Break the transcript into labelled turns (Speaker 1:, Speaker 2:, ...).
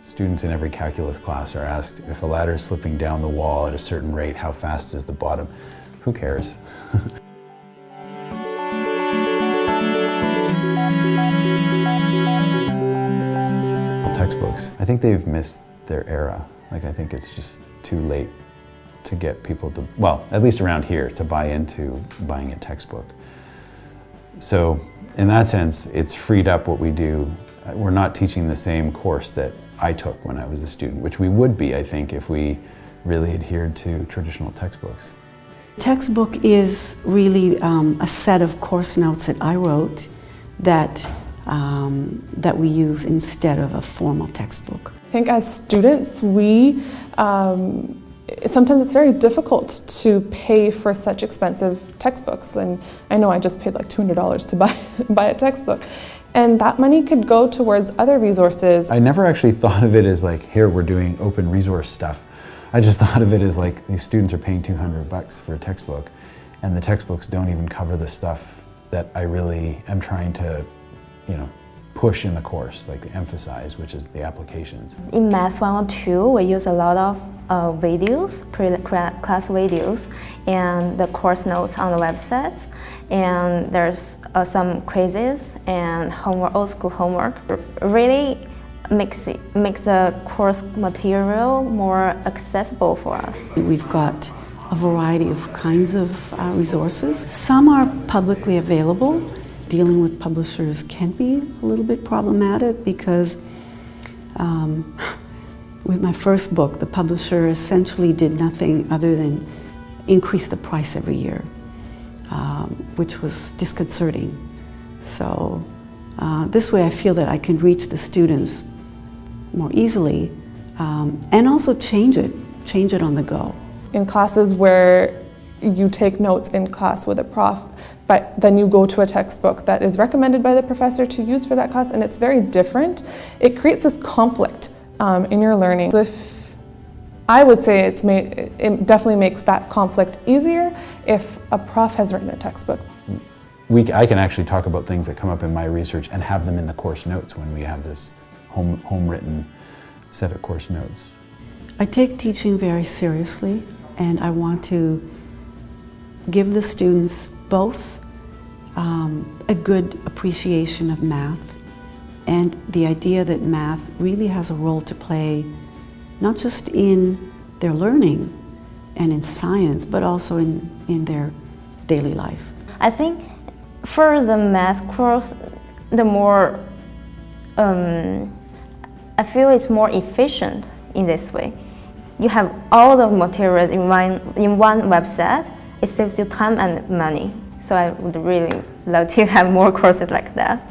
Speaker 1: Students in every calculus class are asked if a ladder is slipping down the wall at a certain rate, how fast is the bottom? Who cares? Textbooks. I think they've missed their era. Like I think it's just too late to get people to, well, at least around here, to buy into buying a textbook. So in that sense, it's freed up what we do. We're not teaching the same course that I took when I was a student, which we would be, I think, if we really adhered to traditional textbooks.
Speaker 2: Textbook is really um, a set of course notes that I wrote that, um, that we use instead of a formal textbook.
Speaker 3: I think as students, we um, sometimes it's very difficult to pay for such expensive textbooks and I know I just paid like $200 to buy, buy a textbook and that money could go towards other resources.
Speaker 1: I never actually thought of it as like here we're doing open resource stuff. I just thought of it as like these students are paying 200 bucks for a textbook and the textbooks don't even cover the stuff that I really am trying to, you know, push in the course, like emphasize, which is the applications.
Speaker 4: In Math 102, we use a lot of uh, videos, pre-class videos, and the course notes on the website. And there's uh, some quizzes and homework, old school homework. Really makes, it, makes the course material more accessible for us.
Speaker 2: We've got a variety of kinds of uh, resources. Some are publicly available dealing with publishers can be a little bit problematic because um, with my first book, the publisher essentially did nothing other than increase the price every year, um, which was disconcerting. So uh, this way I feel that I can reach the students more easily um, and also change it, change it on the go.
Speaker 3: In classes where you take notes in class with a prof, but then you go to a textbook that is recommended by the professor to use for that class and it's very different, it creates this conflict um, in your learning. So if I would say it's made, it definitely makes that conflict easier if a prof has written a textbook.
Speaker 1: We, I can actually talk about things that come up in my research and have them in the course notes when we have this home, home written set of course notes.
Speaker 2: I take teaching very seriously and I want to give the students both um, a good appreciation of math and the idea that math really has a role to play not just in their learning and in science, but also in, in their daily life.
Speaker 4: I think for the math course, the more, um, I feel it's more efficient in this way. You have all the materials in one, in one website, it saves you time and money. So I would really love to have more courses like that.